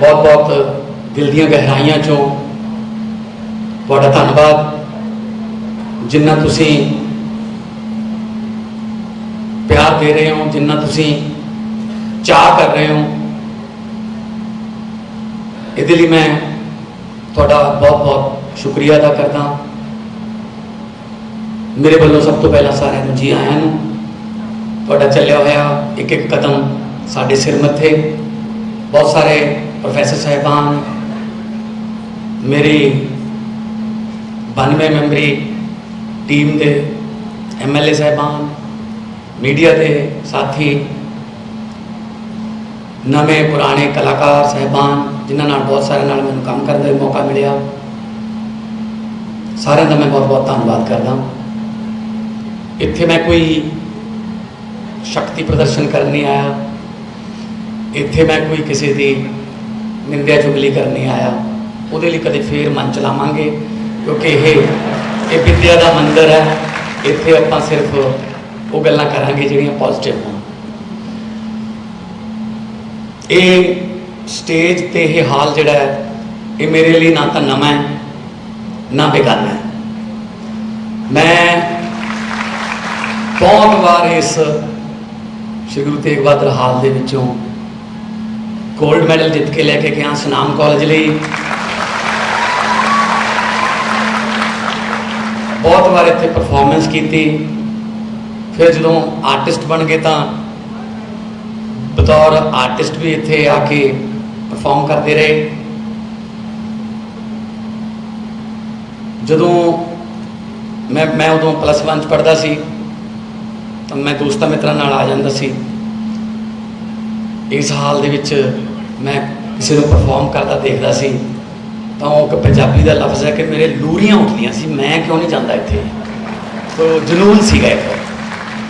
ਬਹੁਤ ਬਹੁਤ ਦਿਲ ਦੀਆਂ ਗਹਿਰਾਈਆਂ ਚੋਂ ਤੁਹਾਡਾ ਧੰਨਵਾਦ ਜਿੰਨਾ ਤੁਸੀਂ ਪਿਆਰ ਦੇ ਰਹੇ ਹੋ ਜਿੰਨਾ ਤੁਸੀਂ ਚਾਹ ਕਰ ਰਹੇ ਹੋ ਇਹਦੇ ਲਈ ਮੈਂ ਤੁਹਾਡਾ ਬਹੁਤ ਬਹੁਤ ਸ਼ੁਕਰੀਆ ਅਦਾ ਕਰਦਾ ਮੇਰੇ ਵੱਲੋਂ ਸਭ ਤੋਂ ਪਹਿਲਾਂ ਸਾਰਿਆਂ ਨੂੰ ਜੀ ਆਇਆਂ ਨੂੰ ਤੁਹਾਡਾ ਚੱਲਿਆ ਹੋਇਆ ਇੱਕ ਇੱਕ ਕਦਮ ਸਾਡੇ ਸਿਰ ਮੱਥੇ ਬਹੁਤ ਸਾਰੇ ਪ੍ਰੋਫੈਸਰ ਸਾਹਿਬਾਨ ਮੇਰੀ 92 ਮੈਂਬਰੀ ਟੀਮ ਦੇ ਐਮਐਲਏ ਸਾਹਿਬਾਨ ਮੀਡੀਆ ਦੇ ਸਾਥੀ ਨਵੇਂ ਪੁਰਾਣੇ ਕਲਾਕਾਰ ਸਹਿਬਾਨ ਜਿਨ੍ਹਾਂ ਨਾਲ ਬਹੁਤ ਸਾਰਿਆਂ ਨਾਲ ਮੈਨੂੰ ਕੰਮ ਕਰਨ ਦਾ ਵੀ ਮੌਕਾ ਮਿਲਿਆ ਸਾਰਿਆਂ ਦਾ ਮੈਂ ਬਹੁਤ ਬਹੁਤ ਧੰਨਵਾਦ ਕਰਦਾ ਇੱਥੇ ਮੈਂ ਕੋਈ ਸ਼ਕਤੀ ਪ੍ਰਦਰਸ਼ਨ ਕਰਨ ਨਹੀਂ ਆਇਆ ਇੱਥੇ ਮੈਂ ਕੋਈ ਕਿਸੇ ਦੀ ਨਿੰਦਿਆ ਚੁਗਲੀ ਕਰਨੀ ਆਇਆ। ਉਹਦੇ ਲਈ ਕਦੇ ਫੇਰ ਮਨ ਚਲਾਵਾਂਗੇ, ਕਿਉਂਕਿ ਇਹ ਇਹ ਵਿਦਿਆ ਦਾ ਮੰਦਰ ਹੈ। ਇੱਥੇ ਆਪਾਂ ਸਿਰਫ ਉਹ ਗੱਲਾਂ ਕਰਾਂਗੇ ਜਿਹੜੀਆਂ ਪੋਜ਼ਿਟਿਵ ਹੋਣ। ਇਹ ਸਟੇਜ ਤੇ ਇਹ ਹਾਲ ਜਿਹੜਾ ਹੈ, ਇਹ ਮੇਰੇ ਲਈ ਨਾ ਤਾਂ ਨਵਾਂ ਹੈ, ਨਾ ਬੇਗਾਨਾ ਹੈ। ਮੈਂ ਬਹੁਤ ਵਾਰ ਇਸ ਸ਼੍ਰੀ ਗੁਰੂ ਤੇਗ ਬਹਾਦਰ ਹਾਲ ਦੇ ਵਿੱਚੋਂ ਗੋਲਡ ਮੈਡਲ ਜਿੱਤ ਕੇ ਲੈ ਕੇ ਗਿਆ, ਸੁਨਾਮ ਕਾਲਜ ਲਈ। ਬਹੁਤ ਵਾਰ ਇੱਥੇ ਪਰਫਾਰਮੈਂਸ ਕੀਤੀ। ਫਿਰ ਜਦੋਂ ਆਰਟਿਸਟ ਬਣ ਗਏ ਤਾਂ ਬਤੌਰ ਆਰਟਿਸਟ ਵੀ ਇੱਥੇ ਆ ਕੇ ਪਰਫਾਰਮ ਕਰਦੇ ਰਹੇ। ਜਦੋਂ ਮੈਂ ਮੈਂ ਉਦੋਂ ਪਲੱਸ 1 ਚ ਪੜਦਾ ਸੀ, ਤਾਂ ਮੈਂ ਦੋਸਤਾਂ ਮਿੱਤਰਾਂ ਨਾਲ ਆ ਜਾਂਦਾ ਸੀ। ਇਸ ਹਾਲ ਦੇ ਵਿੱਚ ਮੈਂ ਕਿਸੇ ਨੂੰ ਪਰਫਾਰਮ ਕਰਦਾ, ਦੇਖਦਾ ਸੀ, ਤਾਂ ਉਹ ਇੱਕ ਪੰਜਾਬੀ ਦਾ ਲਫ਼ਜ਼ ਹੈ ਕਿ ਮੇਰੇ ਲੂਰੀਆਂ ਉੱਠਦੀਆਂ ਸੀ, ਮੈਂ ਕਿਉਂ ਨਹੀਂ ਜਾਂਦਾ ਇੱਥੇ? ਤੋ ਜਨੂਨ ਸੀਗਾ ਇੱਕ।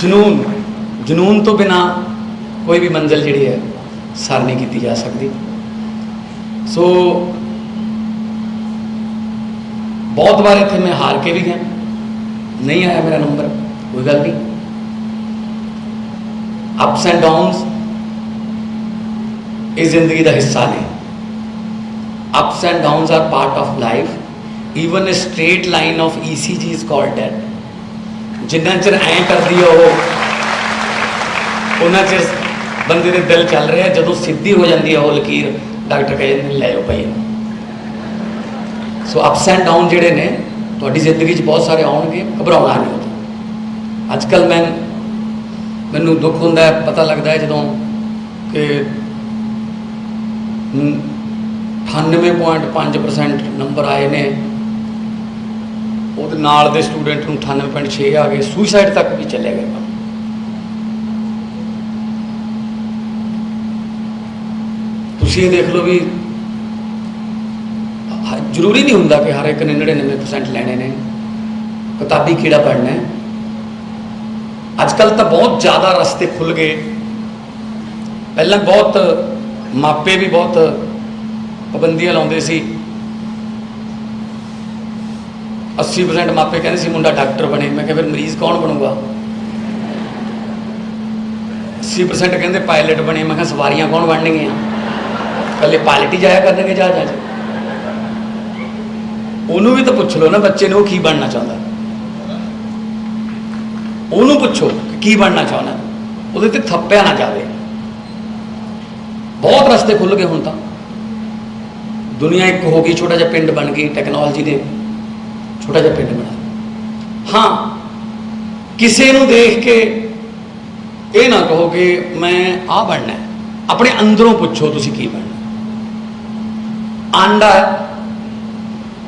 ਜਨੂਨ ਜਨੂਨ ਤੋਂ ਬਿਨਾ ਕੋਈ ਵੀ ਮੰਜ਼ਿਲ ਜਿਹੜੀ ਹੈ, ਸਰ ਨਹੀਂ ਕੀਤੀ ਜਾ ਸਕਦੀ। ਸੋ ਬਹੁਤ ਵਾਰ ਇੱਥੇ ਮੈਂ ਹਾਰ ਕੇ ਵੀ ਗਿਆ। ਨਹੀਂ ਆਇਆ ਮੇਰਾ ਨੰਬਰ ਕੋਈ ਗੱਲ ਨਹੀਂ। ਅਪਸ ਐਂਡ ਡਾਊਨਸ ਇਹ ਜ਼ਿੰਦਗੀ ਦਾ ਹਿੱਸਾ ਨੇ। Ups and downs are part of life. Even a straight line of ECG is called dead ਜਿੰਨਾ ਚਿਰ ਐਂ ਕਰਦੀ ਆ ਉਹ, ਉਹਨਾਂ ਚਿਰ ਬੰਦੇ ਦੇ ਦਿਲ ਚੱਲ ਰਿਹਾ ਜਦੋਂ ਸਿੱਧੀ ਹੋ ਜਾਂਦੀ ਆ ਉਹ ਲਕੀਰ, ਡਾਕਟਰ ਕਹਿੰਦੇ ਨੇ, ਲੈ ਜਾਓ ਭਾਈ ਸੋ ਅਪਸ ਐਂਡ ਡਾਊਨ ਜਿਹੜੇ ਨੇ, ਤੁਹਾਡੀ ਜ਼ਿੰਦਗੀ 'ਚ ਬਹੁਤ ਸਾਰੇ ਆਉਣਗੇ, ਘਬਰਾਉਣਾ ਨਹੀਂ ਹੁੰਦਾ ਅੱਜ ਕੱਲ ਮੈਂ, ਮੈਨੂੰ ਦੁੱਖ ਹੁੰਦਾ ਪਤਾ ਲੱਗਦਾ ਜਦੋਂ ਕਿ 98.5% ਨੰਬਰ ਆਏ ਨੇ। ਉਹਦੇ ਨਾਲ ਦੇ ਸਟੂਡੈਂਟ ਨੂੰ 98.6 ਆ ਗਏ। ਸੁਸਾਈਡ ਤੱਕ ਵੀ ਚਲੇ ਗਏ। ਤੁਸੀਂ ਇਹ ਦੇਖ ਲਓ ਵੀ ਜ਼ਰੂਰੀ ਨਹੀਂ ਹੁੰਦਾ ਕਿ ਹਰ ਇੱਕ ਨੇ 99% ਲੈਣੇ ਨੇ। ਕਿਤਾਬੀ ਕੀੜਾ ਪੜਨਾ ਹੈ। ਅੱਜ ਕੱਲ ਤਾਂ ਬਹੁਤ ਜ਼ਿਆਦਾ ਰਸਤੇ ਖੁੱਲ ਗਏ। ਪਹਿਲਾਂ ਬਹੁਤ ਮਾਪੇ ਵੀ ਬਹੁਤ ਪਾਬੰਦੀਆਂ ਲਾਉਂਦੇ ਸੀ। 80% ਮਾਪੇ ਕਹਿੰਦੇ ਸੀ, ਮੁੰਡਾ ਡਾਕਟਰ ਬਣੇ। ਮੈਂ ਕਿਹਾ, ਫਿਰ ਮਰੀਜ਼ ਕੌਣ ਬਣੂਗਾ? 80% ਕਹਿੰਦੇ, ਪਾਇਲਟ ਬਣੇ। ਮੈਂ ਕਿਹਾ, ਸਵਾਰੀਆਂ ਕੌਣ ਬਣਨਗੀਆਂ ਕੱਲੇ ਪਾਇਲਟ ਹੀ ਜਾਇਆ ਕਰਨਗੇ ਜਹਾਜ਼ਾਂ 'ਚ। ਉਹਨੂੰ ਵੀ ਤਾਂ ਪੁੱਛ ਲਓ ਨਾ, ਬੱਚੇ ਨੂੰ ਉਹ ਕੀ ਬਣਨਾ ਚਾਹੁੰਦਾ? ਉਹਨੂੰ ਪੁੱਛੋ ਕੀ ਬਣਨਾ ਚਾਹੁੰਦਾ? ਉਹਦੇ ਤੇ ਥੱਪਿਆ ਨਾ ਜਾਵੇ। ਬਹੁਤ ਰਸਤੇ ਖੁੱਲ ਗਏ ਹੁਣ ਤਾਂ। ਦੁਨੀਆ ਇੱਕ ਹੋ ਗਈ, ਛੋਟਾ ਜਿਹਾ ਪਿੰਡ ਬਣ ਗਈ ਟੈਕਨੋਲੋਜੀ ਨੇ ਛੋਟਾ ਜਿਹਾ ਪਿੰਡ ਬਣਾ ਹਾਂ, ਕਿਸੇ ਨੂੰ ਦੇਖ ਕੇ ਇਹ ਨਾ ਕਹੋ ਕਿ ਮੈਂ ਆ ਬਣਨਾ ਆਪਣੇ ਅੰਦਰੋਂ ਪੁੱਛੋ ਤੁਸੀਂ ਕੀ ਬਣਨਾ ਆਂਡਾ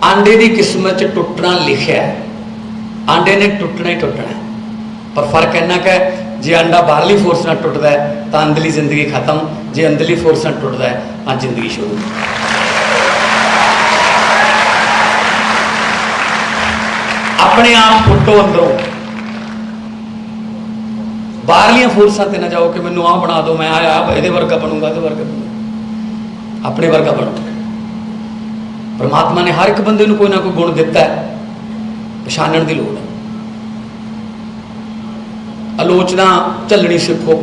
ਆਂਡੇ ਦੀ ਕਿਸਮਤ 'ਚ ਟੁੱਟਣਾ ਲਿਖਿਆ ਆਂਡੇ ਨੇ ਟੁੱਟਣਾ ਹੀ ਟੁੱਟਣਾ ਪਰ ਫ਼ਰਕ ਇੰਨਾ ਕੁ ਜੇ ਅੰਡਾ ਬਾਹਰਲੀ ਫੋਰਸ ਨਾਲ ਟੁੱਟਦਾ ਹੈ, ਤਾਂ ਅੰਦਰਲੀ ਜ਼ਿੰਦਗੀ ਖਤਮ। ਜੇ ਅੰਦਰਲੀ ਫੋਰਸ ਨਾਲ ਟੁੱਟਦਾ ਹੈ, ਤਾਂ ਜ਼ਿੰਦਗੀ ਸ਼ੁਰੂ। ਆਪਣੇ ਆਪ ਫੁੱਟੋ ਅੰਦਰੋਂ। ਬਾਹਰਲੀਆਂ ਫੋਰਸਾਂ ਤੇ ਨਾ ਜਾਓ ਕਿ ਮੈਨੂੰ ਆਹ ਬਣਾ ਦਿਓ, ਮੈਂ ਆਹ ਇਹਦੇ ਵਰਗਾ ਬਣੂੰਗਾ ਤੇ ਵਰਗਾ ਬਣੂੰਗਾ। ਆਪਣੇ ਵਰਗਾ ਬਣੋ। ਪਰਮਾਤਮਾ ਨੇ ਹਰ ਇੱਕ ਬੰਦੇ ਨੂੰ ਕੋਈ ਨਾ ਕੋਈ ਗੁਣ ਦਿੱਤਾ ਹੈ। ਪਛਾਣਨ ਦੀ ਲੋੜ ਹੈ। आलोचना चलनी सीखो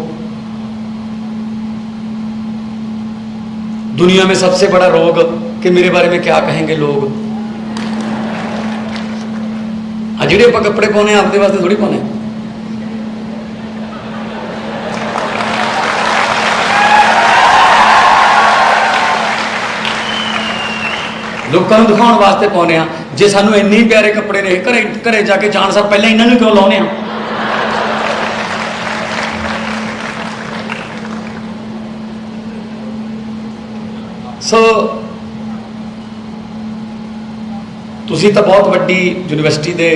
दुनिया में सबसे बड़ा रोग कि मेरे बारे में क्या कहेंगे लोग? अजड़े आप कपड़े पाने आपके वास्ते थोड़ी पाने लोगों दिखाने वास्ते पाने जे सू इन्ने प्यारे कपड़े ने घरे घरे जाके जान सब पहले इन्होंने क्यों लाने ਸੋ ਤੁਸੀਂ ਤਾਂ ਬਹੁਤ ਵੱਡੀ ਯੂਨੀਵਰਸਿਟੀ ਦੇ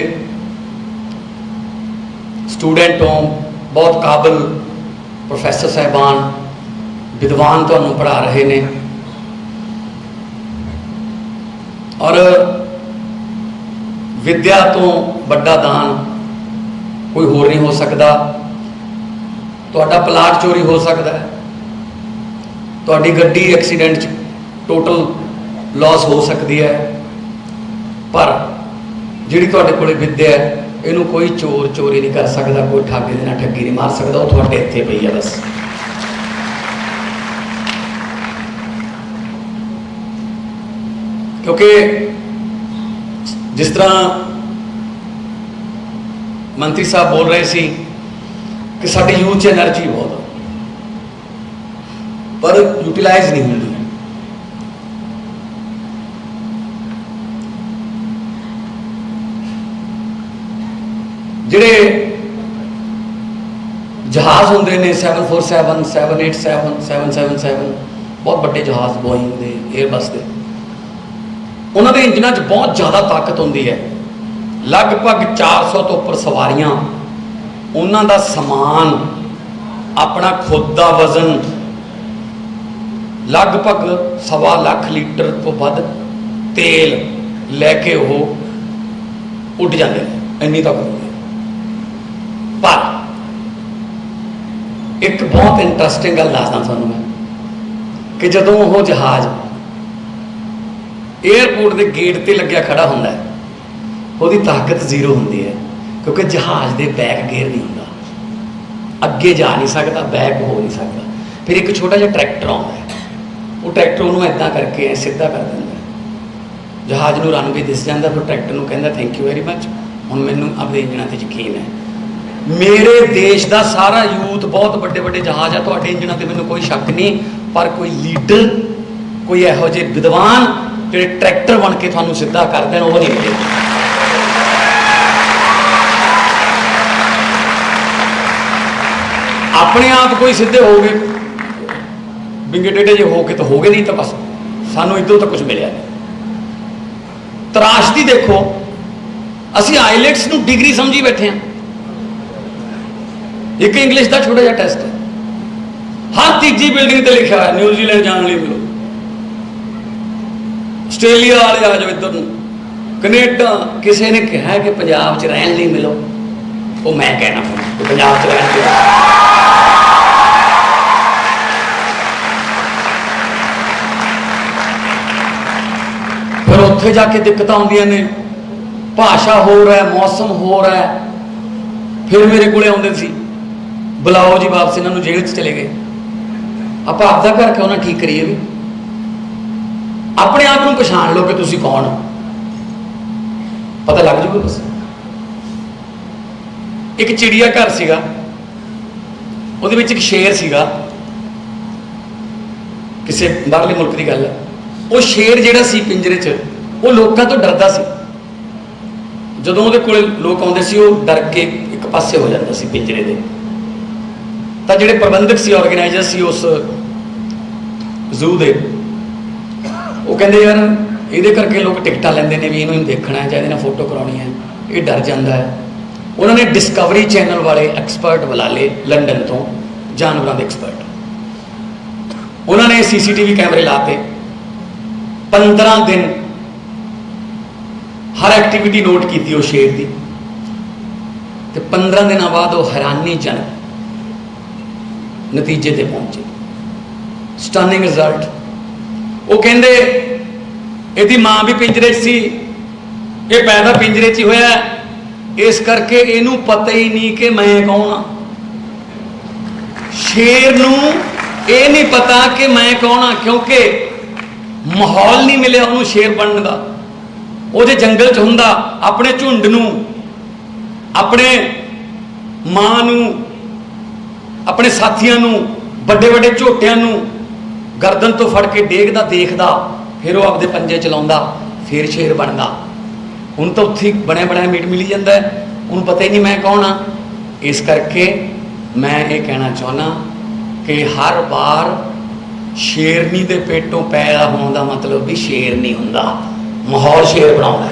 ਸਟੂਡੈਂਟ ਹੋ, ਬਹੁਤ ਕਾਬਲ ਪ੍ਰੋਫੈਸਰ ਸਾਹਿਬਾਨ, ਵਿਦਵਾਨ ਤੁਹਾਨੂੰ ਪੜ੍ਹਾ ਰਹੇ ਨੇ। ਔਰ ਵਿਦਿਆ ਤੋਂ ਵੱਡਾ ਦਾਨ ਕੋਈ ਹੋਰ ਨਹੀਂ ਹੋ ਸਕਦਾ। ਤੁਹਾਡਾ ਪਲਾਟ ਚੋਰੀ ਹੋ ਸਕਦਾ ਹੈ। ਤੁਹਾਡੀ ਗੱਡੀ ਐਕਸੀਡੈਂਟ 'ਚ ਟੋਟਲ ਲਾਸ ਹੋ ਸਕਦੀ ਹੈ। ਪਰ ਜਿਹੜੀ ਤੁਹਾਡੇ ਕੋਲੇ ਵਿੱਦਿਆ ਹੈ, ਇਹਨੂੰ ਕੋਈ ਚੋਰ ਚੋਰੀ ਨਹੀਂ ਕਰ ਸਕਦਾ, ਕੋਈ ਠਾਗੇ ਦੇ ਨਾਲ ਠੱਗੀ ਨਹੀਂ ਮਾਰ ਸਕਦਾ, ਉਹ ਤੁਹਾਡੇ ਇੱਥੇ ਪਈ ਹੈ ਬਸ। ਕਿਉਂਕਿ ਜਿਸ ਤਰ੍ਹਾਂ ਮੰਤਰੀ ਸਾਹਿਬ ਬੋਲ ਰਹੇ ਸੀ ਕਿ ਸਾਡੀ ਯੂਥ 'ਚ એનર્ਜੀ ਬਹੁਤ ਪਰ ਯੂਟਿਲਾਈਜ਼ ਨਹੀਂ ਹੁੰਦੀ। ਜਿਹੜੇ ਜਹਾਜ਼ ਹੁੰਦੇ ਨੇ 747 787 777 ਬਹੁਤ ਵੱਡੇ ਜਹਾਜ਼, ਬੋਇੰਗ ਦੇ 에ਅਰਬਸ ਦੇ। ਉਹਨਾਂ ਦੇ ਇੰਜਨਾਂ 'ਚ ਬਹੁਤ ਜ਼ਿਆਦਾ ਤਾਕਤ ਹੁੰਦੀ ਹੈ। ਲਗਭਗ 400 ਤੋਂ ਉੱਪਰ ਸਵਾਰੀਆਂ, ਉਹਨਾਂ ਦਾ ਸਮਾਨ, ਆਪਣਾ ਖੁਦ ਦਾ ਵਜ਼ਨ, ਲਗਭਗ ਸਵਾ ਲੱਖ ਲੀਟਰ ਤੋਂ ਵੱਧ ਤੇਲ ਲੈ ਕੇ ਉਹ ਉੱਡ ਜਾਂਦੇ ਨੇ। ਇੰਨੀ ਤਾਕਤ ਪਰ ਇੱਕ ਬਹੁਤ ਇੰਟਰਸਟਿੰਗ ਗੱਲ ਦੱਸਦਾ ਤੁਹਾਨੂੰ ਮੈਂ, ਕਿ ਜਦੋਂ ਉਹ ਜਹਾਜ਼ 에ਅਰਪੋਰਟ ਦੇ ਗੇਟ ਤੇ ਲੱਗਿਆ ਖੜਾ ਹੁੰਦਾ ਹੈ, ਉਹਦੀ ਤਾਕਤ ਜ਼ੀਰੋ ਹੁੰਦੀ ਹੈ, ਕਿਉਂਕਿ ਜਹਾਜ਼ ਦੇ ਬੈਕ ਗੇਅਰ ਨਹੀਂ ਹੁੰਦਾ। ਅੱਗੇ ਜਾ ਨਹੀਂ ਸਕਦਾ ਬੈਕ ਹੋ ਨਹੀਂ ਸਕਦਾ। ਫਿਰ ਇੱਕ ਛੋਟਾ ਜਿਹਾ ਟਰੈਕਟਰ ਆਉਂਦਾ ਹੈ, ਉਹ ਟਰੈਕਟਰ ਉਹਨੂੰ ਐਦਾਂ ਕਰਕੇ ਐ ਸਿੱਧਾ ਕਰ ਦਿੰਦਾ ਜਹਾਜ਼ ਨੂੰ ਰਨਵੇ ਦਿਸ ਜਾਂਦਾ, ਫਿਰ ਟਰੈਕਟਰ ਨੂੰ ਕਹਿੰਦਾ ਥੈਂਕ ਯੂ ਵੈਰੀ ਮੱਚ ਹੁਣ ਮੈਨੂੰ ਆਪਣੇ ਇੰਜਣਾਂ ਤੇ ਯਕੀਨ ਹੈ ਮੇਰੇ ਦੇਸ਼ ਦਾ ਸਾਰਾ ਯੂਥ ਬਹੁਤ ਵੱਡੇ ਵੱਡੇ ਜਹਾਜ਼ ਆ। ਤੁਹਾਡੇ ਇੰਜਣਾਂ ਤੇ ਮੈਨੂੰ ਕੋਈ ਸ਼ੱਕ ਨਹੀਂ, ਪਰ ਕੋਈ ਲੀਡਰ, ਕੋਈ ਇਹੋ ਜਿਹੇ ਵਿਦਵਾਨ ਜਿਹੜੇ ਟਰੈਕਟਰ ਬਣ ਕੇ ਤੁਹਾਨੂੰ ਸਿੱਧਾ ਕਰ ਦੇਣ, ਉਹ ਨਹੀਂ ਮਿਲੇ। ਆਪਣੇ ਆਪ ਕੋਈ ਸਿੱਧੇ ਹੋ ਗਏ। ਬਿੰਗੇ ਟੇਢੇ ਜੇ ਹੋ ਕੇ ਤਾਂ ਹੋ ਗਏ ਨਹੀਂ ਤਾਂ ਬਸ ਸਾਨੂੰ ਇਦੋਂ ਤਾਂ ਕੁਝ ਮਿਲਿਆ ਨਹੀਂ। ਤਰਾਸ਼ਦੀ ਦੇਖੋ, ਅਸੀਂ ਆਈਲੈਟਸ ਨੂੰ ਡਿਗਰੀ ਸਮਝੀ ਬੈਠੇ ਹਾਂ। ਇੱਕ ਇੰਗਲਿਸ਼ ਦਾ ਛੋਟਾ ਜਿਹਾ ਟੈਸਟ ਹੈ ਹਰ ਤੀਜੀ ਬਿਲਡਿੰਗ ਤੇ ਲਿਖਿਆ ਹੋਇਆ ਨਿਊਜ਼ੀਲੈਂਡ ਜਾਣ ਲਈ ਮਿਲੋ ਆਸਟ੍ਰੇਲੀਆ ਵਾਲੇ ਆ ਜਾਓ ਇੱਧਰ ਨੂੰ। ਕੈਨੇਡਾ, ਕਿਸੇ ਨੇ ਕਿਹਾ ਕਿ ਪੰਜਾਬ 'ਚ ਰਹਿਣ ਲਈ ਮਿਲੋ। ਉਹ ਮੈਂ ਕਹਿਣਾ ਕਿ ਪੰਜਾਬ 'ਚ ਰਹਿਣ ਲਈ ਫਿਰ ਉੱਥੇ ਜਾ ਕੇ ਦਿੱਕਤਾਂ ਆਉਂਦੀਆਂ ਨੇ। ਭਾਸ਼ਾ ਹੋਰ ਹੈ, ਮੌਸਮ ਹੋਰ ਹੈ। ਫਿਰ ਮੇਰੇ ਕੋਲੇ ਆਉਂਦੇ ਸੀ। ਬੁਲਾਓ ਜੀ ਵਾਪਸ ਇਹਨਾਂ ਨੂੰ ਜੇਲ੍ਹ 'ਚ ਚਲੇ ਗਏ। ਆਪਾਂ ਆਪਦਾ ਘਰ ਕਿਉਂ ਨਾ ਠੀਕ ਕਰੀਏ ਵੀ? ਆਪਣੇ ਆਪ ਨੂੰ ਪਛਾਣ ਲਓ ਕਿ ਤੁਸੀਂ ਕੌਣ ਹੋ। ਪਤਾ ਲੱਗ ਜੂਗਾ ਬਸ। ਇੱਕ ਚਿੜੀਆ ਘਰ ਸੀਗਾ। ਉਹਦੇ ਵਿੱਚ ਇੱਕ ਸ਼ੇਰ ਸੀਗਾ। ਕਿਸੇ ਬਾਹਰਲੇ ਮੁਲਕ ਦੀ ਗੱਲ ਹੈ ਉਹ ਸ਼ੇਰ ਜਿਹੜਾ ਸੀ ਪਿੰਜਰੇ 'ਚ, ਉਹ ਲੋਕਾਂ ਤੋਂ ਡਰਦਾ ਸੀ। ਜਦੋਂ ਉਹਦੇ ਕੋਲੇ ਲੋਕ ਆਉਂਦੇ ਸੀ, ਉਹ ਡਰ ਕੇ ਇੱਕ ਪਾਸੇ ਹੋ ਜਾਂਦਾ ਸੀ ਪਿੰਜਰੇ ਦੇ। ਤਾਂ ਜਿਹੜੇ ਪ੍ਰਬੰਧਕ ਸੀ ਆਰਗੇਨਾਈਜ਼ਰ ਸੀ ਉਸ ਜ਼ੂ ਦੇ, ਉਹ ਕਹਿੰਦੇ ਯਾਰ ਇਹਦੇ ਕਰਕੇ ਲੋਕ ਟਿਕਟਾਂ ਲੈਂਦੇ ਨੇ ਵੀ ਇਹਨੂੰ ਦੇਖਣਾ ਹੈ ਜਾਂ ਇਹਦੇ ਨਾਲ ਫੋਟੋ ਕਰਾਉਣੀ ਹੈ, ਇਹ ਡਰ ਜਾਂਦਾ ਹੈ। ਉਹਨਾਂ ਨੇ ਡਿਸਕਵਰੀ ਚੈਨਲ ਵਾਲੇ ਐਕਸਪਰਟ ਬੁਲਾ ਲਏ ਲੰਡਨ ਤੋਂ, ਜਾਨਵਰਾਂ ਦੇ ਐਕਸਪਰਟ ਉਹਨਾਂ ਨੇ ਸੀਸੀਟੀਵੀ ਕੈਮਰੇ ਲਾਤੇ 15 ਦਿਨ ਹਰ ਐਕਟੀਵਿਟੀ ਨੋਟ ਕੀਤੀ ਉਹ ਸ਼ੇਰ ਦੀ। ਤੇ 15 ਦਿਨਾਂ ਬਾਅਦ ਉਹ ਹੈਰਾਨੀਜਨਕ ਨਤੀਜੇ ਤੇ ਪਹੁੰਚੇ। ਸਟਨਿੰਗ ਰਿਜ਼ਲਟ ਉਹ ਕਹਿੰਦੇ, ਇਹਦੀ ਮਾਂ ਵੀ ਪਿੰਜਰੇ 'ਚ ਸੀ। ਇਹ ਪੈਦਾ ਪਿੰਜਰੇ 'ਚ ਹੀ ਹੋਇਆ ਇਸ ਕਰਕੇ ਇਹਨੂੰ ਪਤਾ ਹੀ ਨਹੀਂ ਕਿ ਮੈਂ ਕੌਣ ਆ ਸ਼ੇਰ ਨੂੰ ਇਹ ਨਹੀਂ ਪਤਾ ਕਿ ਮੈਂ ਕੌਣ ਆ ਕਿਉਂਕਿ ਮਾਹੌਲ ਨਹੀਂ ਮਿਲਿਆ ਉਹਨੂੰ ਸ਼ੇਰ ਬਣਨ ਦਾ। ਉਹ ਜੇ ਜੰਗਲ 'ਚ ਹੁੰਦਾ, ਆਪਣੇ ਝੁੰਡ ਨੂੰ, ਆਪਣੇ ਮਾਂ ਨੂੰ ਆਪਣੇ ਸਾਥੀਆਂ ਨੂੰ, ਵੱਡੇ ਵੱਡੇ ਝੋਟਿਆਂ ਨੂੰ ਗਰਦਨ ਤੋਂ ਫੜ ਕੇ ਡੇਗਦਾ, ਦੇਖਦਾ, ਫਿਰ ਉਹ ਆਪਦੇ ਪੰਜੇ ਚਲਾਉਂਦਾ, ਫਿਰ ਸ਼ੇਰ ਬਣਦਾ। ਹੁਣ ਤਾਂ ਉੱਥੇ ਬਣਿਆ ਬਣਿਆ ਮੀਟ ਮਿਲੀ ਜਾਂਦਾ ਉਹਨੂੰ ਪਤਾ ਹੀ ਨਹੀਂ ਮੈਂ ਕੌਣ ਆ ਇਸ ਕਰਕੇ ਮੈਂ ਇਹ ਕਹਿਣਾ ਚਾਹੁੰਦਾ ਕਿ ਹਰ ਵਾਰ ਸ਼ੇਰਨੀ ਦੇ ਪੇਟੋਂ ਪੈਦਾ ਹੋਣ ਦਾ ਮਤਲਬ ਵੀ ਸ਼ੇਰ ਨਹੀਂ ਹੁੰਦਾ। ਮਾਹੌਲ ਸ਼ੇਰ ਬਣਾਉਂਦਾ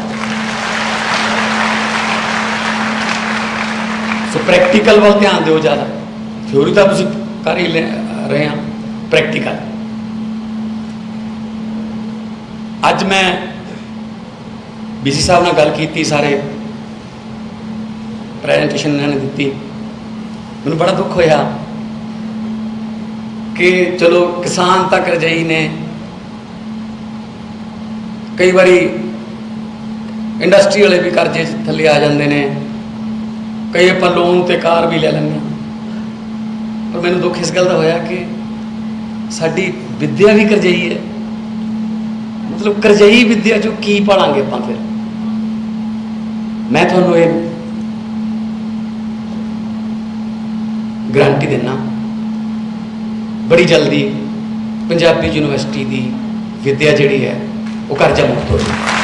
ਸੋ ਪ੍ਰੈਕਟੀਕਲ ਵੱਲ ਧਿਆਨ ਦਿਓ ਜ਼ਿਆਦਾ। ਥਿਉਰੀ ਤਾਂ ਤੁਸੀਂ ਕਰ ਹੀ ਲੈ- ਰਹੇ ਹਾਂ ਪ੍ਰੈਕਟੀਕਲ ਅੱਜ ਮੈਂ ਬੀਸੀ ਸਾਹਿਬ ਨਾਲ ਗੱਲ ਕੀਤੀ, ਸਾਰੇ ਪ੍ਰੈਜੈਂਟੇਸ਼ਨ ਇਹਨਾਂ ਨੇ ਦਿੱਤੀ। ਮੈਨੂੰ ਬੜਾ ਦੁੱਖ ਹੋਇਆ ਕਿ ਚਲੋ ਕਿਸਾਨ ਤੱਕ ਰਜਾਈ ਨੇ ਕਈ ਵਾਰੀ ਇੰਡਸਟਰੀ ਵਾਲੇ ਵੀ ਕਰਜ਼ੇ ਥੱਲੇ ਆ ਜਾਂਦੇ ਨੇ। ਕਈ ਆਪਾਂ ਲੋਨ ਤੇ ਕਾਰ ਵੀ ਲੈ ਲੈਂਦੇ ਹਾਂ। ਪਰ ਮੈਨੂੰ ਦੁੱਖ ਇਸ ਗੱਲ ਦਾ ਹੋਇਆ ਕਿ ਸਾਡੀ ਵਿੱਦਿਆ ਵੀ ਕਰਜ਼ਈ ਹੈ। ਮਤਲਬ ਕਰਜ਼ਈ ਵਿੱਦਿਆ ਚੋਂ ਕੀ ਪੜਾਂਗੇ ਆਪਾਂ ਫਿਰ? ਮੈਂ ਤੁਹਾਨੂੰ ਇਹ ਗਰੰਟੀ ਦਿੰਨਾ, ਬੜੀ ਜਲਦੀ ਪੰਜਾਬੀ ਯੂਨੀਵਰਸਿਟੀ ਦੀ ਵਿੱਦਿਆ ਜਿਹੜੀ ਹੈ, ਉਹ ਕਰਜ਼ਾ ਮੁਕਤ ਹੋ ਜਾਊਗੀ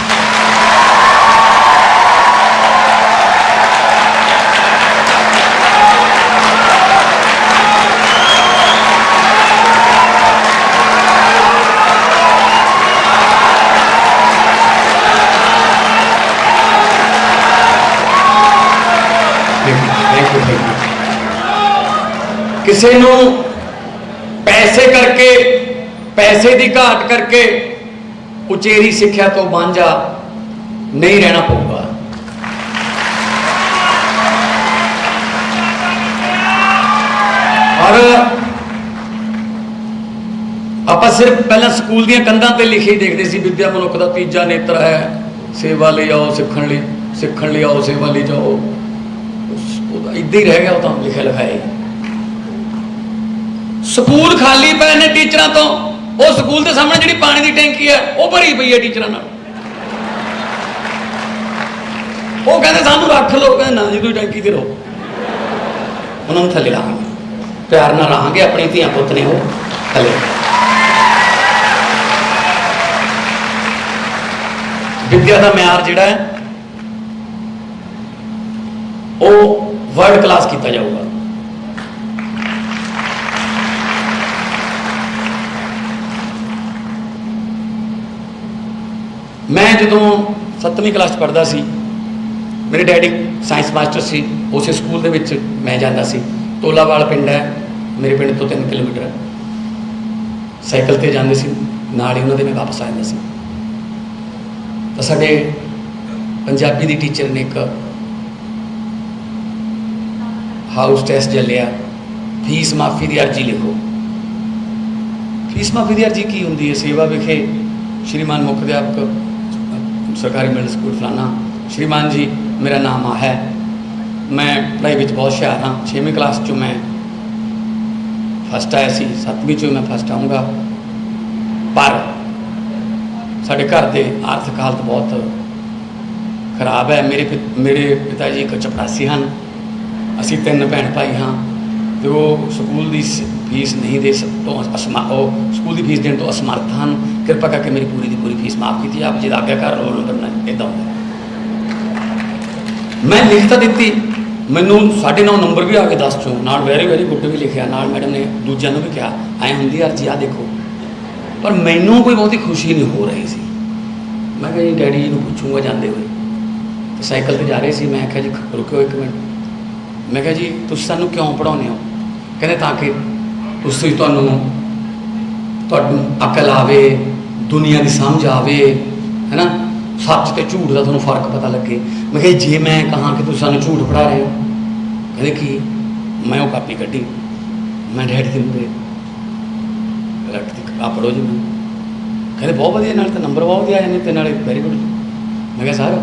ਥੈਂਕ ਕਿਸੇ ਨੂੰ ਪੈਸੇ ਕਰਕੇ, ਪੈਸੇ ਦੀ ਘਾਟ ਕਰਕੇ ਉਚੇਰੀ ਸਿੱਖਿਆ ਤੋਂ ਵਾਂਝਾ ਨਹੀਂ ਰਹਿਣਾ ਪਊਗਾ। ਔਰ ਆਪਾਂ ਸਿਰਫ ਪਹਿਲਾਂ ਸਕੂਲ ਦੀਆਂ ਕੰਧਾਂ ਤੇ ਲਿਖੇ ਦੇਖਦੇ ਸੀ, ਵਿਦਿਆ ਮਨੁੱਖ ਦਾ ਤੀਜਾ ਨੇਤਰ ਹੈ, ਸੇਵਾ ਲਈ ਆਓ, ਸਿੱਖਣ ਲਈ ਸਿੱਖਣ ਲਈ ਆਓ, ਸੇਵਾ ਲਈ ਜਾਓ। ਉਹਦਾ ਇੱਦਾਂ ਹੀ ਰਹਿ ਗਿਆ ਉਹ ਤਾਂ ਲਿਖਿਆ ਲਿਖਾਇਆ ਸਕੂਲ ਖਾਲੀ ਪਏ ਨੇ ਟੀਚਰਾਂ ਤੋਂ। ਉਹ ਸਕੂਲ ਦੇ ਸਾਹਮਣੇ ਜਿਹੜੀ ਪਾਣੀ ਦੀ ਟੈਂਕੀ ਹੈ, ਉਹ ਭਰੀ ਪਈ ਹੈ ਟੀਚਰਾਂ ਨਾਲ। ਉਹ ਕਹਿੰਦੇ ਸਾਨੂੰ ਰੱਖ ਲਓ ਕਹਿੰਦੇ, ਨਾ ਜੀ, ਤੁਸੀਂ ਟੈਂਕੀ ਤੇ ਰਹੋ। ਉਹਨਾਂ ਨੂੰ ਥੱਲੇ ਲਾਵਾਂਗੇ। ਪਿਆਰ ਨਾਲ ਰਹਾਂਗੇ ਆਪਣੀ ਧੀਆਂ ਪੁੱਤ ਨੇ ਉਹ ਥੱਲੇ। ਵਿੱਦਿਆ ਦਾ ਮਿਆਰ ਜਿਹੜਾ ਹੈ, ਉਹ ਵਰਲਡ ਕਲਾਸ ਕੀਤਾ ਜਾਊਗਾ। ਮੈਂ ਜਦੋਂ 7ਵੀਂ ਕਲਾਸ 'ਚ ਪੜ੍ਹਦਾ ਸੀ, ਮੇਰੇ ਡੈਡੀ ਸਾਇੰਸ ਮਾਸਟਰ ਸੀ, ਉਸੇ ਸਕੂਲ ਦੇ ਵਿੱਚ ਮੈਂ ਜਾਂਦਾ ਸੀ। ਤੋਲਾਵਾਲ ਪਿੰਡ ਹੈ, ਮੇਰੇ ਪਿੰਡ ਤੋਂ 3 ਕਿਲੋਮੀਟਰ ਸਾਈਕਲ ਤੇ ਜਾਂਦੇ ਸੀ, ਨਾਲ ਹੀ ਉਹਨਾਂ ਦੇ ਮੈਂ ਵਾਪਸ ਆ ਜਾਂਦਾ ਸੀ। ਤਾਂ ਸਾਡੇ ਪੰਜਾਬੀ ਦੀ ਟੀਚਰ ਨੇ ਇੱਕ ਹਾਊਸ ਟੈਸਟ ਚੱਲਿਆ ਫੀਸ ਮਾਫੀ ਦੀ ਅਰਜ਼ੀ ਲਿਖੋ। ਫੀਸ ਮਾਫੀ ਦੀ ਅਰਜ਼ੀ ਕੀ ਹੁੰਦੀ ਹੈ? ਸੇਵਾ ਵਿਖੇ ਸ਼੍ਰੀਮਾਨ ਮੁੱਖ ਅਧਿਆਪਕ, ਸਰਕਾਰੀ ਮਿਡਲ ਸਕੂਲ ਫਲਾਨਾ, ਸ਼੍ਰੀਮਾਨ ਜੀ, ਮੇਰਾ ਨਾਮ ਆ ਹੈ। ਮੈਂ ਪੜ੍ਹਾਈ ਵਿੱਚ ਬਹੁਤ ਹੁਸ਼ਿਆਰ ਹਾਂ। 6ਵੀਂ ਕਲਾਸ 'ਚੋਂ ਮੈਂ ਫਸਟ ਆਇਆ ਸੀ। 7ਵੀਂ 'ਚੋਂ ਮੈਂ ਫਸਟ ਆਉਂਗਾ ਪਰ ਸਾਡੇ ਘਰ ਦੇ ਆਰਥਿਕ ਹਾਲਤ ਬਹੁਤ ਖਰਾਬ ਹੈ। ਮੇਰੇ ਪਿ- ਮੇਰੇ ਪਿਤਾ ਜੀ ਇੱਕ ਚਪੜਾਸੀ ਹਨ। ਅਸੀਂ ਤਿੰਨ ਭੈਣ ਭਾਈ ਹਾਂ ਤੇ ਉਹ ਸਕੂਲ ਦੀ ਸ- ਫੀਸ ਨਹੀਂ ਦੇ ਸਕ ਤੋਂ ਅਸਮਾ, ਉਹ ਸਕੂਲ ਦੀ ਫੀਸ ਦੇਣ ਤੋਂ ਅਸਮਰਥ ਹਨ। ਕਿਰਪਾ ਕਰਕੇ ਮੇਰੀ ਪੂਰੀ ਦੀ ਪੂਰੀ ਫੀਸ ਮਾਫ ਕੀਤੀ। ਆਪ ਜੀ ਦਾ ਆਗਿਆਕਾਰ ਰੋਲ ਨੰਬਰ ਨਾ ਇਦਾਂ ਹੁੰਦਾ। ਮੈਂ ਲਿਖ ਤਾਂ ਦਿੱਤੀ। ਮੈਨੂੰ 9.5 ਨੰਬਰ ਵੀ ਆ ਕੇ ਦੱਸ ਚੋਂ ਨਾਲ ਵੈਰੀ ਵੈਰੀ ਗੁੱਡ ਵੀ ਲਿਖਿਆ। ਨਾਲ ਮੈਡਮ ਨੇ ਦੂਜਿਆਂ ਨੂੰ ਵੀ ਕਿਹਾ, ਐ ਹੁੰਦੀ ਅਰਜੀ ਆ ਦੇਖੋ। ਪਰ ਮੈਨੂੰ ਕੋਈ ਬਹੁਤੀ ਖੁਸ਼ੀ ਨਹੀਂ ਹੋ ਰਹੀ ਸੀ। ਮੈਂ ਕਿਹਾ ਜੀ, ਡੈਡੀ ਜੀ ਨੂੰ ਪੁੱਛੂੰਗਾ ਜਾਂਦੇ ਹੋਏ। ਤੇ ਸਾਈਕਲ ਤੇ ਜਾ ਰਹੇ ਸੀ। ਮੈਂ ਕਿਹਾ ਜੀ ਰੁਕਿਓ ਇੱਕ ਮਿੰਟ। ਮੈਂ ਕਿਹਾ ਜੀ, ਤੁਸੀਂ ਸਾਨੂੰ ਕਿਉਂ ਪੜਾਉਂਦੇ ਹੋ? ਕਹਿੰਦੇ ਤਾਂ ਕਿ ਤੁਸੀਂ ਤੁਹਾਨੂੰ ਤੁਹਾਨੂੰ ਅਕਲ ਆਵੇ, ਦੁਨੀਆ ਦੀ ਸਮਝ ਆਵੇ, ਹੈਨਾ? ਸੱਚ ਤੇ ਝੂਠ ਦਾ ਤੁਹਾਨੂੰ ਫ਼ਰਕ ਪਤਾ ਲੱਗੇ। ਮੈਂ ਕਿਹਾ ਜੇ ਮੈਂ ਕਹਾਂ ਕਿ ਤੁਸੀਂ ਸਾਨੂੰ ਝੂਠ ਪੜਾ ਰਹੇ ਹੋ, ਕਹਿੰਦੇ ਕੀ? ਮੈਂ ਉਹ ਕਾਪੀ ਕੱਢੀ। ਮੈਂ ਡੈਡੀ ਦੇ ਮੂਹਰੇ ਰੱਖਤੀ ਆ ਪੜੋ ਜੀ ਮੈਨੂੰ। ਕਹਿੰਦੇ ਬਹੁਤ ਵਧੀਆ, ਨਾਲ ਤਾਂ ਨੰਬਰ ਬਹੁਤ ਵਧੀਆ ਆ ਜਾਂਦੇ ਤੇ ਨਾਲੇ ਵੈਰੀ ਗੁੱਡ ਮੈਂ ਕਿਹਾ, ਸਰ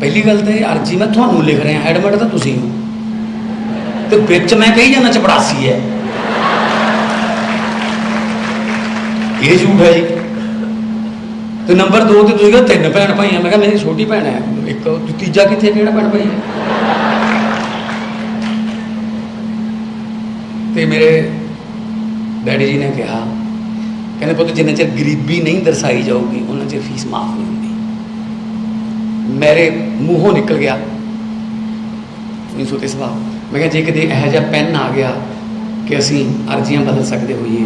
ਪਹਿਲੀ ਗੱਲ ਤੇ ਅਰਜੀ ਮੈਂ ਤੁਹਾਨੂੰ ਲਿਖ ਰਿਹਾ, ਐਡਮਿਟ ਤਾਂ ਤੁਸੀਂ ਹੋ। ਤੇ ਵਿੱਚ ਮੈਂ ਕਹੀ ਜਾਂਦਾ ਚਪੜਾਸੀ ਹੈ। ਇਹ ਝੂਠ ਹੈ ਜੀ। ਤੇ ਨੰਬਰ 2 ਤੇ ਤੁਸੀਂ ਕਹਿੰਦੇ ਤਿੰਨ ਭੈਣ ਭਾਈ ਆ ਮੈਂ ਕਿਹਾ ਮੇਰੀ ਛੋਟੀ ਭੈਣ ਹੈ। ਇੱਕ ਤੀਜਾ ਕਿੱਥੇ, ਕਿਹੜਾ ਭੈਣ ਭਾਈ ਹੈ? ਤੇ ਮੇਰੇ ਡੈਡੀ ਜੀ ਨੇ ਕਿਹਾ, ਕਹਿੰਦੇ ਪੁੱਤ ਜਿੰਨਾ ਚਿਰ ਗਰੀਬੀ ਨਹੀਂ ਦਰਸਾਈ ਜਾਊਗੀ, ਉਹਨਾਂ ਚਿਰ ਫੀਸ ਮਾਫ ਨਹੀਂ ਮੇਰੇ ਮੂੰਹੋਂ ਨਿਕਲ ਗਿਆ। ਨਹੀਂ ਸੋਤੇ ਸਵਾਲ ਮੈਂ ਕਿਹਾ, ਜੇ ਕਿਤੇ ਇਹੋ ਜਿਹਾ ਪੈਨ ਆ ਗਿਆ ਕਿ ਅਸੀਂ ਅਰਜ਼ੀਆਂ ਬਦਲ ਸਕਦੇ ਹੋਈਏ,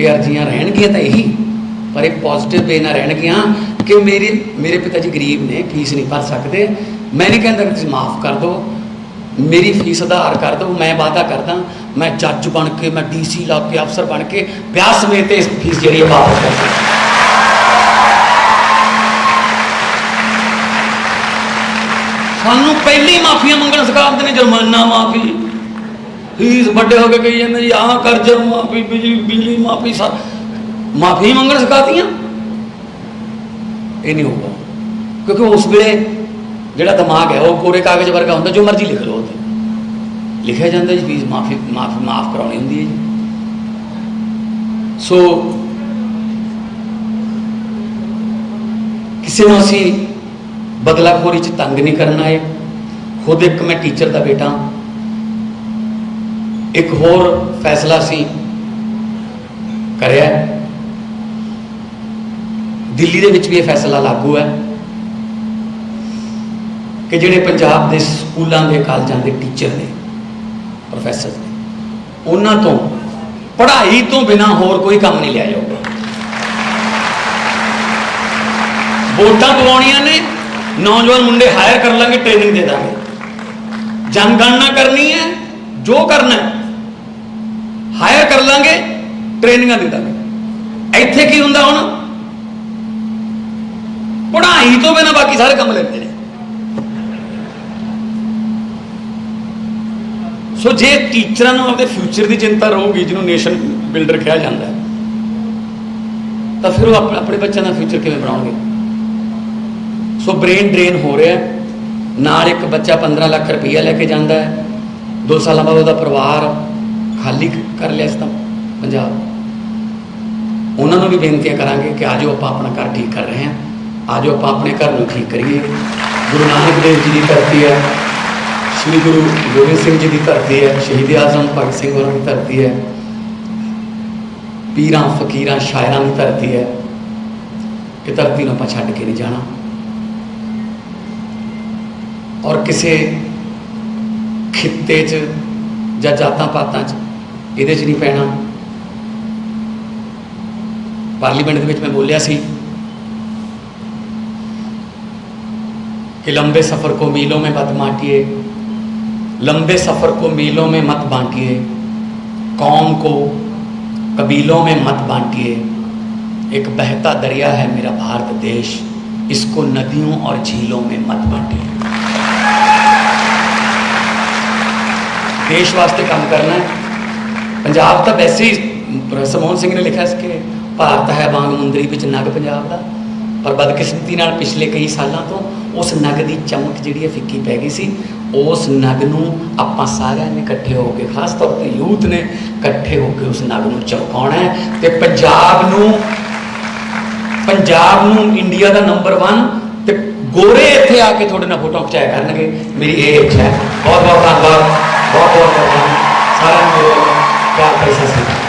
ਇਹ ਅਰਜ਼ੀਆਂ ਰਹਿਣਗੀਆਂ ਤਾਂ ਇਹੀ, ਪਰ ਇਹ ਪੋਜ਼ਿਟਿਵ ਵੇ ਨਾਲ ਰਹਿਣਗੀਆਂ ਕਿ ਮੇਰੇ ਮੇਰੇ ਪਿਤਾ ਜੀ ਗਰੀਬ ਨੇ, ਫੀਸ ਨਹੀਂ ਭਰ ਸਕਦੇ। ਮੈਂ ਨਹੀਂ ਕਹਿੰਦਾ ਤੁਸੀਂ ਮਾਫ ਕਰ ਦਿਓ। ਮੇਰੀ ਫੀਸ ਆਧਾਰ ਕਰ ਦਿਓ, ਮੈਂ ਵਾਅਦਾ ਕਰਦਾ, ਮੈਂ ਜੱਜ ਬਣ ਕੇ, ਮੈਂ ਡੀਸੀ ਲਾ ਕੇ, ਅਫਸਰ ਬਣ ਕੇ, ਵਿਆਹ ਸਮੇਤ ਇਸ ਫੀਸ ਜਿਹੜੀ ਹੈ ਵਾਪਸ ਕਰ ਦਿਆਂ। ਸਾਨੂੰ ਪਹਿਲੀ ਮਾਫੀਆਂ ਮੰਗਣ ਸਿਖਾਉਂਦੇ ਨੇ ਜੁਰਮਾਨਾ ਮਾਫੀ। ਫੀਸ ਵੱਡੇ ਹੋ ਕੇ ਕਹੀ ਜਾਂਦੇ ਜੀ, ਆਹ ਕਰਜ਼ ਮਾਫੀ ਬਿਜਲੀ ਬਿਜਲੀ ਮਾਫੀ, ਸਾ। ਮਾਫੀ ਮੰਗਣ ਸਿਖਾਤੀਆਂ ਇਹ ਨਹੀਂ ਹੋਊਗਾ। ਕਿਉਂਕਿ ਉਸ ਵੇਲੇ ਜਿਹੜਾ ਦਿਮਾਗ ਹੈ, ਉਹ ਕੋਰੇ ਕਾਗਜ਼ ਵਰਗਾ ਹੁੰਦਾ, ਜੋ ਮਰਜ਼ੀ ਲਿਖ ਲਓ ਉਹਤੇ ਲਿਖਿਆ ਜਾਂਦਾ ਜੀ, ਫੀਸ ਮਾਫੀ, ਮਾਫ ਮਾਫ ਕਰਾਉਣੀ ਹੁੰਦੀ ਹੈ ਜੀ। ਸੋ, ਕਿਸੇ ਨੂੰ ਅਸੀਂ ਬਦਲਾਖੋਰੀ ਚ ਤੰਗ ਨਹੀਂ ਕਰਨਾ ਹੈ ਖੁਦ ਇੱਕ ਮੈਂ ਟੀਚਰ ਦਾ ਬੇਟਾ ਇੱਕ ਹੋਰ ਫੈਸਲਾ ਸੀ ਕਰਿਆ। ਦਿੱਲੀ ਦੇ ਵਿੱਚ ਵੀ ਇਹ ਫੈਸਲਾ ਲਾਗੂ ਹੈ ਕਿ ਜਿਹੜੇ ਪੰਜਾਬ ਦੇ ਸਕੂਲਾਂ ਦੇ ਕਾਲਜਾਂ ਦੇ ਟੀਚਰ ਨੇ ਪ੍ਰੋਫੈਸਰ ਨੇ, ਉਹਨਾਂ ਤੋਂ ਪੜ੍ਹਾਈ ਤੋਂ ਬਿਨਾ ਹੋਰ ਕੋਈ ਕੰਮ ਨਹੀਂ ਲਿਆ ਜਾਊਗਾ। ਵੋਟਾਂ ਦਵਾਉਣੀਆਂ ਨੇ ਨੌਜਵਾਨ ਮੁੰਡੇ ਹਾਇਰ ਕਰ ਲਾਂਗੇ ਟ੍ਰੇਨਿੰਗ ਦੇ ਦਾਂਗੇ। ਜਨਗਣਨਾ ਕਰਨੀ ਹੈ, ਜੋ ਕਰਨਾ ਹੈ ਹਾਇਰ ਕਰ ਲਾਂਗੇ ਟ੍ਰੇਨਿੰਗਾਂ ਦੇ ਦਾਂਗੇ। ਇੱਥੇ ਕੀ ਹੁੰਦਾ ਹੁਣ? ਪੜ੍ਹਾਈ ਤੋਂ ਬਿਨਾ ਬਾਕੀ ਸਾਰੇ ਕੰਮ ਲੈਂਦੇ ਨੇ। ਸੋ ਜੇ ਟੀਚਰਾਂ ਨੂੰ ਆਪਣੇ ਫਿਊਚਰ ਦੀ ਚਿੰਤਾ ਰਹੂਗੀ, ਜਿਹਨੂੰ ਨੇਸ਼ਨ ਬਿਲਡਰ ਕਿਹਾ ਜਾਂਦਾ ਤਾਂ ਫਿਰ ਉਹ ਆਪਣੇ ਬੱਚਿਆਂ ਦਾ ਫਿਊਚਰ ਕਿਵੇਂ ਬਣਾਉਣਗੇ? ਸੋ ਬ੍ਰੇਨ ਡਰੇਨ ਹੋ ਰਿਹਾ ਨਾਲ ਇੱਕ ਬੱਚਾ 15 ਲੱਖ ਰੁਪਈਆ ਲੈ ਕੇ ਜਾਂਦਾ ਹੈ। 2 ਸਾਲਾਂ ਬਾਅਦ ਉਹਦਾ ਪਰਿਵਾਰ ਖਾਲੀ ਕਰ ਲਿਆ ਇਸ ਤਾਂ, ਪੰਜਾਬ। ਉਹਨਾਂ ਨੂੰ ਵੀ ਬੇਨਤੀਆਂ ਕਰਾਂਗੇ ਕਿ ਆਜੋ ਆਪਾਂ ਆਪਣਾ ਘਰ ਠੀਕ ਕਰ ਰਹੇ ਹਾਂ। ਆਜੋ ਆਪਾਂ ਆਪਣੇ ਘਰ ਨੂੰ ਠੀਕ ਕਰੀਏ। ਗੁਰੂ ਨਾਨਕ ਦੇਵ ਜੀ ਦੀ ਧਰਤੀ ਹੈ। ਸ੍ਰੀ ਗੁਰੂ ਗੋਬਿੰਦ ਸਿੰਘ ਜੀ ਦੀ ਧਰਤੀ ਹੈ। ਸ਼ਹੀਦ ਆਜ਼ਮ ਭਗਤ ਸਿੰਘ ਹੋਰਾਂ ਦੀ ਧਰਤੀ ਹੈ। ਪੀਰਾਂ, ਫਕੀਰਾਂ, ਸ਼ਾਇਰਾਂ ਦੀ ਧਰਤੀ ਹੈ। ਇਹ ਧਰਤੀ ਨੂੰ ਆਪਾਂ ਛੱਡ ਕੇ ਨਹੀਂ ਜਾਣਾ। ਔਰ ਕਿਸੇ ਖਿੱਤੇ 'ਚ ਜਾਂ ਜਾਤਾਂ ਪਾਤਾਂ 'ਚ ਇਹਦੇ 'ਚ ਨਹੀਂ ਪੈਣਾ ਪਾਰਲੀਮੈਂਟ ਦੇ ਵਿੱਚ ਮੈਂ ਬੋਲਿਆ ਸੀ कि लंबे सफ़र को मीलों में मत बांटिए लंबे सफ़र को मीलों में मत बांटिए कौम को कबीलों में मत बांटिए एक बहता दरिया है मेरा भारत देश इसको नदियों और झीलों में मत बांटिए ਦੇਸ਼ ਵਾਸਤੇ ਕੰਮ ਕਰਨਾ ਹੈ। ਪੰਜਾਬ ਤਾਂ ਵੈਸੇ ਹੀ ਪ੍ਰੋਫੈਸਰ ਸਿੰਘ ਨੇ ਲਿਖਿਆ ਸੀ ਕਿ ਭਾਰਤ ਹੈ ਵਾਂਗ ਮੁੰਦਰੀ ਵਿੱਚ ਨਗ ਪੰਜਾਬ ਦਾ। ਪਰ ਬਦਕਿਸਮਤੀ ਨਾਲ ਪਿਛਲੇ ਕਈ ਸਾਲਾਂ ਤੋਂ ਉਸ ਨਗ ਦੀ ਚਮਕ ਜਿਹੜੀ ਹੈ ਫਿੱਕੀ ਪੈ ਗਈ ਸੀ। ਉਸ ਨਗ ਨੂੰ ਆਪਾਂ ਸਾਰਿਆਂ ਨੇ ਇਕੱਠੇ ਹੋ ਕੇ, ਖਾਸ ਤੌਰ ਤੇ ਯੂਥ ਨੇ ਇਕੱਠੇ ਹੋ ਕੇ ਉਸ ਨਗ ਨੂੰ ਚਮਕਾਉਣਾ ਹੈ। ਤੇ ਪੰਜਾਬ ਨੂੰ ਪੰਜਾਬ ਨੂੰ ਇੰਡੀਆ ਦਾ ਨੰਬਰ 1 ਗੋਰੇ ਇੱਥੇ ਆ ਕੇ ਤੁਹਾਡੇ ਨਾਲ ਫੋਟੋ ਖਿਚਾਇਆ ਕਰਨਗੇ। ਮੇਰੀ ਇਹ ਇੱਛਾ ਹੈ। ਬਹੁਤ ਬਹੁਤ ਧੰਨਵਾਦ। ਬਹੁਤ ਬਹੁਤ ਸਾਰਿਆਂ ਨੂੰ ਪਿਆਰ ਭਰੀ ਸਤਿ ਸ਼੍ਰੀ ਅਕਾਲ।